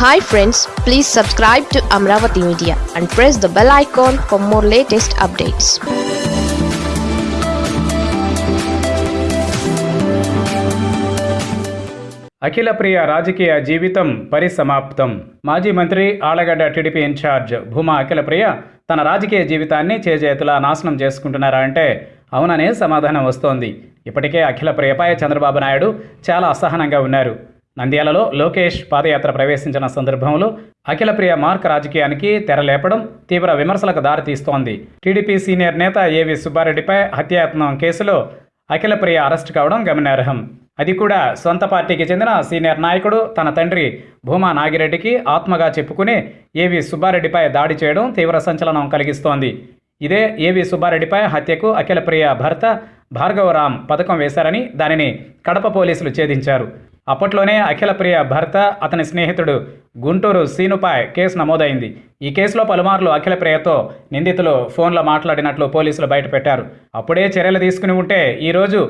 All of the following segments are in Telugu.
Hi friends please subscribe to Amaravati media and press the bell icon for more latest updates Akhila Priya రాజకీయ జీవితం పరిసమాప్తం. మాజీ మంత్రి ఆలగడ్డ టీడీపీ ఇన్ఛార్జ్ భూమా అఖిల ప్రియ తన రాజకీయ జీవితాన్ని చేజేతులా నాశనం చేసుకుంటున్నారా అంటే అవుననే సమాధానం వస్తోంది. ఇప్పటికే అఖిల ప్రియపై చంద్రబాబు నాయుడు చాలా అసహనంగా ఉన్నారు. నంద్యాలలో లోకేష్ పాదయాత్ర ప్రవేశించిన సందర్భంలో అఖిల ప్రియ మార్క్ రాజకీయానికి తెరలేపడం తీవ్ర విమర్శలకు దారితీస్తోంది. టీడీపీ సీనియర్ నేత ఏవి సుబ్బారెడ్డిపై హత్యాయత్నం కేసులో అఖిల ప్రియ అరెస్ట్ కావడం గమనార్హం. అది కూడా సొంత పార్టీకి చెందిన సీనియర్ నాయకుడు తన తండ్రి భూమా నాగిరెడ్డికి ఆత్మగా చెప్పుకుని ఏవి సుబ్బారెడ్డిపై దాడి చేయడం తీవ్ర సంచలనం కలిగిస్తోంది. ఇదే ఏవి సుబ్బారెడ్డిపై హత్యకు అఖిల ప్రియ భర్త భార్గవరామ్ పథకం వేశారని దానిని కడప పోలీసులు ఛేదించారు. అప్పట్లోనే అఖిల ప్రియ భర్త అతని స్నేహితుడు గుంటూరు సీనుపై కేసు నమోదైంది. ఈ కేసులో పలుమార్లు అఖిల ప్రియతో నిందితులు ఫోన్లో మాట్లాడినట్లు పోలీసులు బయటపెట్టారు. అప్పుడే చర్యలు తీసుకుని ఉంటే ఈరోజు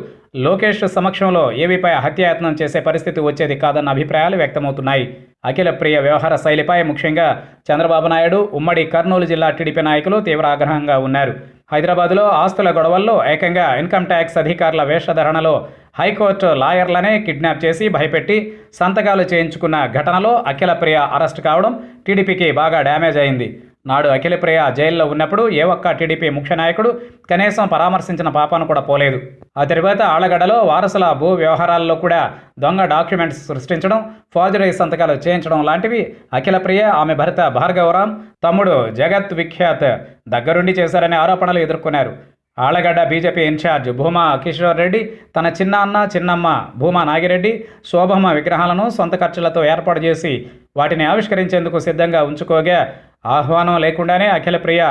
లోకేష్ సమక్షంలో ఏవీపై హత్యాయత్నం చేసే పరిస్థితి వచ్చేది కాదన్న అభిప్రాయాలు వ్యక్తమవుతున్నాయి. అఖిల ప్రియ వ్యవహార శైలిపై ముఖ్యంగా చంద్రబాబు నాయుడు ఉమ్మడి కర్నూలు జిల్లా టీడీపీ నాయకులు తీవ్ర ఆగ్రహంగా ఉన్నారు. హైదరాబాద్లో ఆస్తుల గొడవల్లో ఏకంగా ఇన్కమ్ ట్యాక్స్ అధికారుల వేషధరణలో హైకోర్టు లాయర్లనే కిడ్నాప్ చేసి భయపెట్టి సంతకాలు చేయించుకున్న ఘటనలో అఖిలప్రియ అరెస్ట్ కావడం టీడీపీకి బాగా డ్యామేజ్ అయింది. నాడు అఖిలప్రియ జైల్లో ఉన్నప్పుడు ఏ ఒక్క టీడీపీ ముఖ్య నాయకుడు కనీసం పరామర్శించిన పాపాను కూడా పోలేదు. ఆ తర్వాత ఆలగడలో వారసుల భూ వ్యవహారాల్లో కూడా దొంగ డాక్యుమెంట్స్ సృష్టించడం ఫార్జరీ సంతకాలు చేయించడం లాంటివి అఖిలప్రియ ఆమె భర్త భార్గవరామ్ తమ్ముడు జగత్ విఖ్యాత్ దగ్గరుండి చేశారనే ఆరోపణలు ఎదుర్కొన్నారు. ఆళ్ళగడ్డ బీజేపీ ఇన్ఛార్జ్ భూమా కిషోర్ రెడ్డి తన చిన్న అన్న చిన్నమ్మ భూమా నాగిరెడ్డి శోభమ్మ విగ్రహాలను సొంత ఖర్చులతో ఏర్పాటు చేసి వాటిని ఆవిష్కరించేందుకు సిద్ధంగా ఉంచుకోగా ఆహ్వానం లేకుండానే అఖిల ప్రియ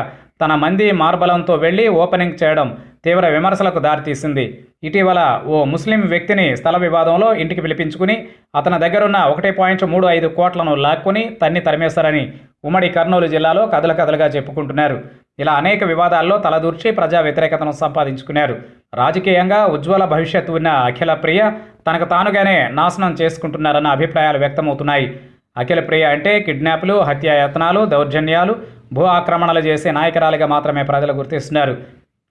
తన మంది మార్బలంతో వెళ్ళి ఓపెనింగ్ చేయడం తీవ్ర విమర్శలకు దారితీసింది. ఇటీవల ఓ ముస్లిం వ్యక్తిని స్థల వివాదంలో ఇంటికి పిలిపించుకుని అతని దగ్గరున్న ఒకటి పాయింట్ మూడు ఐదు కోట్లను లాక్కుని తన్ని తరిమేశారని ఉమ్మడి కర్నూలు జిల్లాలో కథల కథలుగా చెప్పుకుంటున్నారు. ఇలా అనేక వివాదాల్లో తలదూర్చి ప్రజా వ్యతిరేకతను సంపాదించుకున్నారు. రాజకీయంగా ఉజ్వల భవిష్యత్తు ఉన్న అఖిల ప్రియ తనకు తానుగానే నాశనం చేసుకుంటున్నారన్న అభిప్రాయాలు వ్యక్తమవుతున్నాయి. అఖిల ప్రియ అంటే కిడ్నాప్లు హత్యాయత్నాలు దౌర్జన్యాలు భూ ఆక్రమణలు చేసే నాయకురాలిగా మాత్రమే ప్రజలు గుర్తిస్తున్నారు.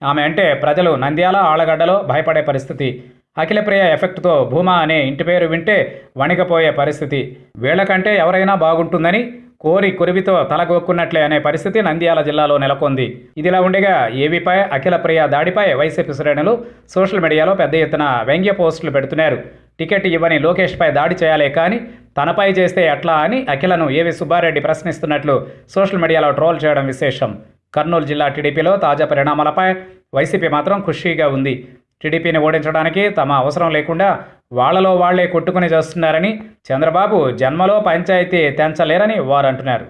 ఆమె అంటే ప్రజలు నంద్యాల ఆళ్ళగడ్డలో భయపడే పరిస్థితి. అఖిలప్రియ ఎఫెక్ట్తో భూమా అనే ఇంటి పేరు వింటే వణికపోయే పరిస్థితి. వీళ్ళకంటే ఎవరైనా బాగుంటుందని కోరి కురివితో తలగొక్కున్నట్లే అనే పరిస్థితి నంద్యాల జిల్లాలో నెలకొంది. ఇదిలా ఉండగా ఏవీపై అఖిలప్రియ దాడిపై వైసీపీ శ్రేణులు సోషల్ మీడియాలో పెద్ద ఎత్తున వ్యంగ్య పోస్టులు పెడుతున్నారు. టికెట్ ఇవ్వని లోకేష్పై దాడి చేయాలే కానీ తనపై చేస్తే ఎట్లా అని అఖిలను ఏవి సుబ్బారెడ్డి ప్రశ్నిస్తున్నట్లు సోషల్ మీడియాలో ట్రోల్ చేయడం విశేషం. కర్నూలు జిల్లా టీడీపీలో తాజా పరిణామాలపై వైసీపీ మాత్రం ఖుషీగా ఉంది. టీడీపీని ఓడించడానికి తమ అవసరం లేకుండా వాళ్ళలో వాళ్ళే కొట్టుకుని చేస్తున్నారని చంద్రబాబు జన్మలో పంచాయతీ తెంచలేరని వారు అంటున్నారు